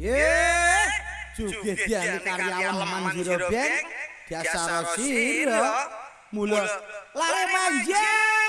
Ye, juga dia karyawan Leman Zero biasa Rosiro, mulut lari manjang.